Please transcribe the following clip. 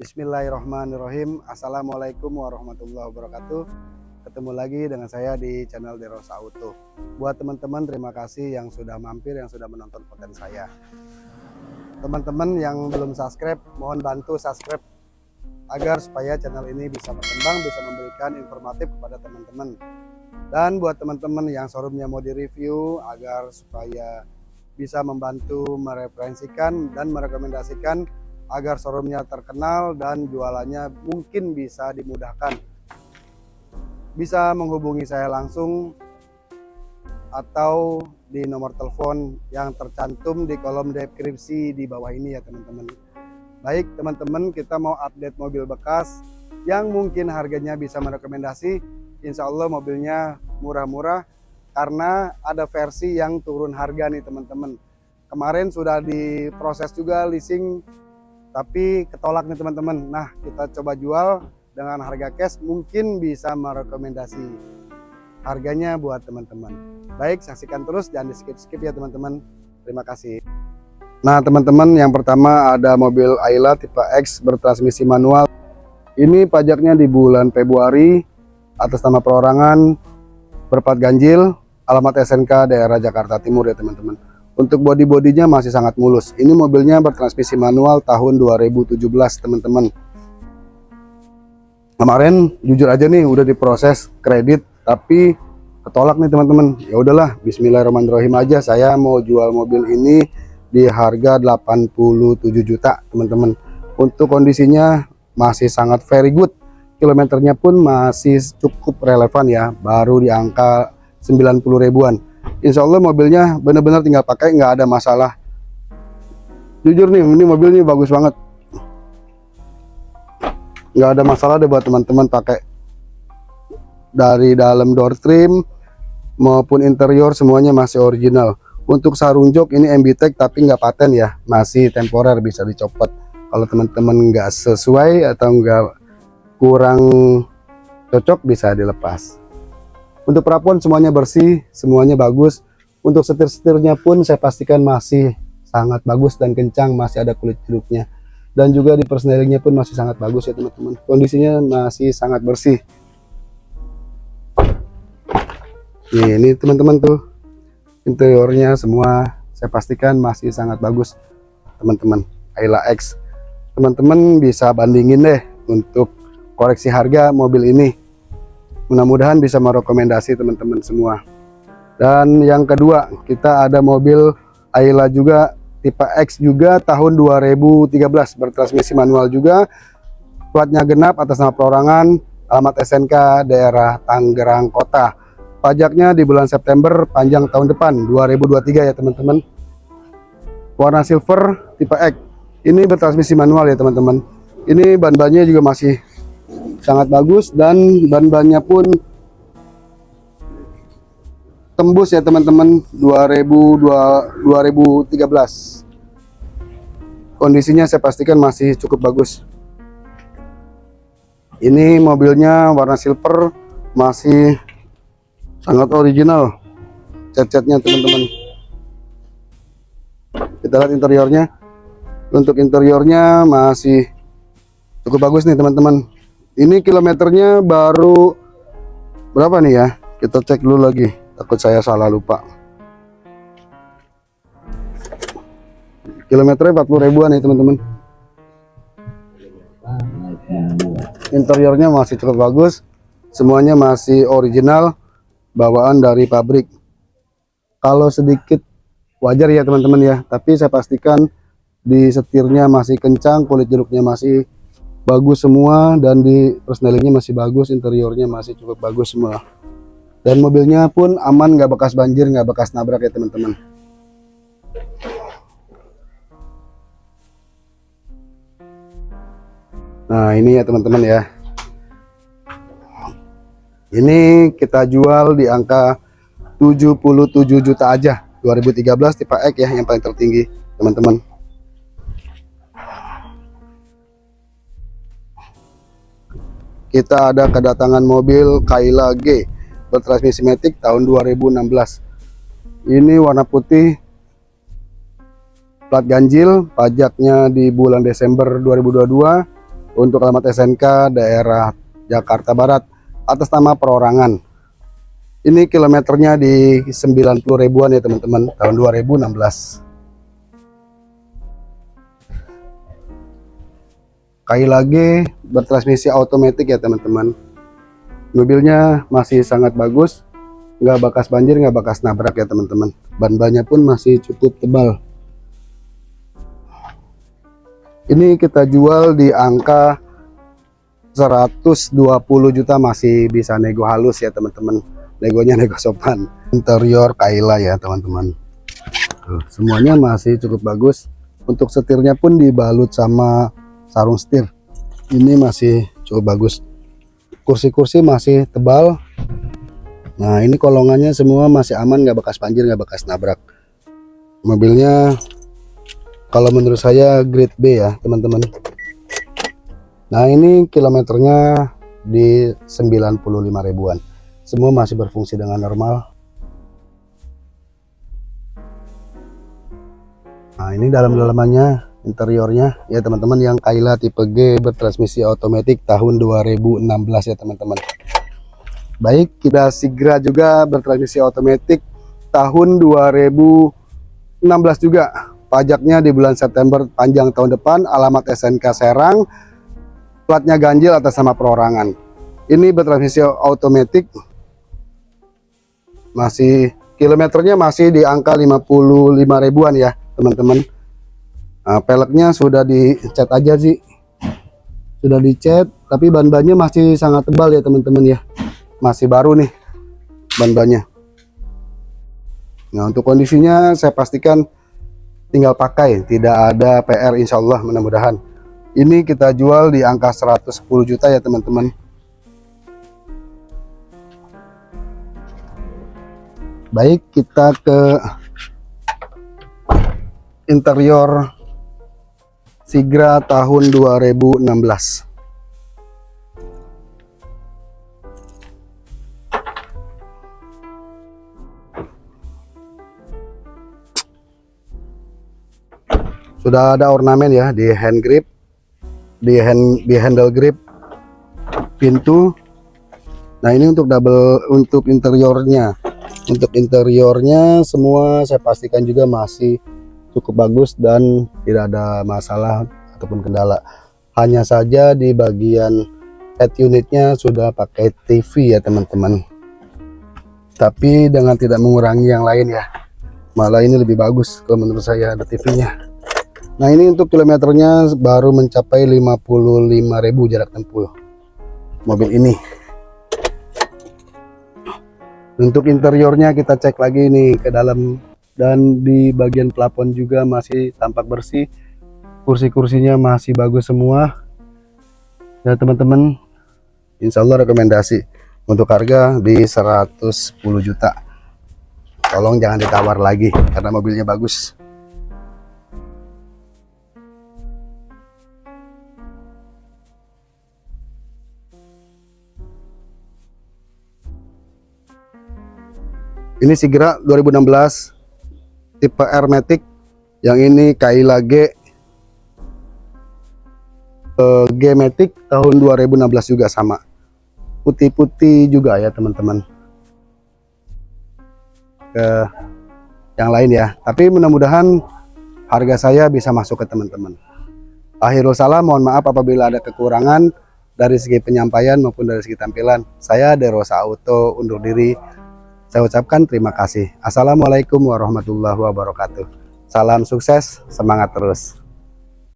Bismillahirrahmanirrahim. Assalamualaikum warahmatullahi wabarakatuh. Ketemu lagi dengan saya di channel Deros Auto Buat teman-teman terima kasih yang sudah mampir Yang sudah menonton konten saya. Teman-teman yang belum subscribe Mohon bantu subscribe Agar supaya channel ini bisa berkembang Bisa memberikan informatif kepada teman-teman. Dan buat teman-teman yang showroomnya mau direview Agar supaya bisa membantu mereferensikan dan merekomendasikan agar showroomnya terkenal dan jualannya mungkin bisa dimudahkan. Bisa menghubungi saya langsung atau di nomor telepon yang tercantum di kolom deskripsi di bawah ini ya teman-teman. Baik teman-teman kita mau update mobil bekas yang mungkin harganya bisa merekomendasi. Insya Allah mobilnya murah-murah karena ada versi yang turun harga nih teman-teman. Kemarin sudah diproses juga leasing tapi ketolak nih teman-teman. Nah kita coba jual dengan harga cash mungkin bisa merekomendasi harganya buat teman-teman. Baik saksikan terus jangan di skip-skip ya teman-teman. Terima kasih. Nah teman-teman yang pertama ada mobil Ayla tipe X bertransmisi manual. Ini pajaknya di bulan Februari atas nama perorangan berpat ganjil alamat SNK daerah Jakarta Timur ya teman-teman untuk body-bodinya masih sangat mulus. Ini mobilnya bertransmisi manual tahun 2017, teman-teman. Kemarin jujur aja nih udah diproses kredit tapi ketolak nih teman-teman. Ya udahlah, bismillahirrahmanirrahim aja saya mau jual mobil ini di harga 87 juta, teman-teman. Untuk kondisinya masih sangat very good. Kilometernya pun masih cukup relevan ya, baru di angka 90 ribuan Insya Allah mobilnya benar-benar tinggal pakai nggak ada masalah. Jujur nih ini mobil ini bagus banget. Nggak ada masalah deh buat teman-teman pakai. Dari dalam door trim maupun interior semuanya masih original. Untuk sarung jok ini MB-Tech tapi nggak paten ya. Masih temporer bisa dicopot. Kalau teman-teman nggak sesuai atau nggak kurang cocok bisa dilepas untuk perapuan semuanya bersih, semuanya bagus. Untuk setir-setirnya pun saya pastikan masih sangat bagus dan kencang, masih ada kulit jeruknya. Dan juga di persnelingnya pun masih sangat bagus ya teman-teman. Kondisinya masih sangat bersih. Ini teman-teman tuh interiornya semua saya pastikan masih sangat bagus teman-teman. Ayla X. Teman-teman bisa bandingin deh untuk koreksi harga mobil ini mudah-mudahan bisa merekomendasi teman-teman semua. Dan yang kedua kita ada mobil Ayla juga tipe X juga tahun 2013 bertransmisi manual juga. Platnya genap atas nama perorangan alamat SNK daerah Tangerang Kota. Pajaknya di bulan September panjang tahun depan 2023 ya teman-teman. Warna silver tipe X. Ini bertransmisi manual ya teman-teman. Ini ban-bannya juga masih sangat bagus dan ban-bannya pun tembus ya teman-teman. 2013 kondisinya saya pastikan masih cukup bagus. Ini mobilnya warna silver masih sangat original cat-catnya teman-teman. Kita lihat interiornya. Untuk interiornya masih cukup bagus nih teman-teman ini kilometernya baru berapa nih ya? Kita cek dulu lagi. Takut saya salah lupa. Kilometernya 40 ribuan nih teman-teman. Interiornya masih cukup bagus. Semuanya masih original. Bawaan dari pabrik. Kalau sedikit wajar ya teman-teman ya. Tapi saya pastikan di setirnya masih kencang kulit jeruknya masih bagus semua dan di persnelingnya masih bagus interiornya masih cukup bagus semua. Dan mobilnya pun aman nggak bekas banjir nggak bekas nabrak ya teman-teman. Nah ini ya teman-teman ya. Ini kita jual di angka 77 juta aja. 2013 tipe X ya yang paling tertinggi teman-teman kita ada kedatangan mobil Kaila G bertransmisi matic tahun 2016 ini warna putih plat ganjil pajaknya di bulan Desember 2022 untuk alamat SNK daerah Jakarta Barat atas nama perorangan. Ini kilometernya di 90 ribuan ya teman-teman tahun 2016 Kai lagi bertransmisi otomatis ya teman-teman. Mobilnya masih sangat bagus. Nggak bekas banjir nggak bekas nabrak ya teman-teman. Ban-bannya pun masih cukup tebal. Ini kita jual di angka 120 juta. Masih bisa nego halus ya teman-teman. Negonya nego sopan. Interior Kaila ya teman-teman. Semuanya masih cukup bagus. Untuk setirnya pun dibalut sama sarung setir ini masih cukup bagus. Kursi-kursi masih tebal. Nah ini kolongannya semua masih aman nggak bekas banjir nggak bekas nabrak. Mobilnya kalau menurut saya grade B ya teman-teman. Nah ini kilometernya di 95 ribuan. Semua masih berfungsi dengan normal. Nah ini dalam-dalamannya interiornya. Ya teman-teman yang Kaila tipe G bertransmisi otomatis tahun 2016 ya teman-teman. Baik kita Sigra juga bertransmisi otomatis tahun 2016 juga. Pajaknya di bulan September panjang tahun depan alamat SNK Serang platnya ganjil atas nama perorangan. Ini bertransmisi otomatis masih kilometernya masih di angka 55 ribuan ya teman-teman Nah, peleknya sudah dicat aja sih. Sudah dicat, tapi ban-bannya masih sangat tebal ya teman-teman ya. Masih baru nih ban-bannya. Nah, untuk kondisinya saya pastikan tinggal pakai, tidak ada PR insya Allah mudah-mudahan. Ini kita jual di angka 110 juta ya teman-teman. Baik, kita ke interior Sigra tahun 2016 sudah ada ornamen ya di hand grip di hand di handle grip pintu. Nah ini untuk double untuk interiornya. Untuk interiornya semua saya pastikan juga masih cukup bagus dan tidak ada masalah ataupun kendala. Hanya saja di bagian head unitnya sudah pakai TV ya teman-teman. Tapi dengan tidak mengurangi yang lain ya malah ini lebih bagus kalau menurut saya ada TV nya nah ini untuk kilometernya baru mencapai 55.000 jarak tempuh mobil ini. Untuk interiornya kita cek lagi nih ke dalam dan di bagian plafon juga masih tampak bersih. Kursi-kursinya masih bagus semua. Ya teman-teman Insya Allah rekomendasi. Untuk harga di 110 juta. Tolong jangan ditawar lagi karena mobilnya bagus. Ini segera 2016 tipe Hermetic yang ini Kaila G. Uh, G Matic tahun 2016 juga sama. Putih-putih juga ya teman-teman. Ke yang lain ya. Tapi mudah-mudahan harga saya bisa masuk ke teman-teman. Akhirul salam mohon maaf apabila ada kekurangan dari segi penyampaian maupun dari segi tampilan. Saya Derosa Auto undur diri saya ucapkan terima kasih. Assalamualaikum warahmatullahi wabarakatuh. Salam sukses, semangat terus.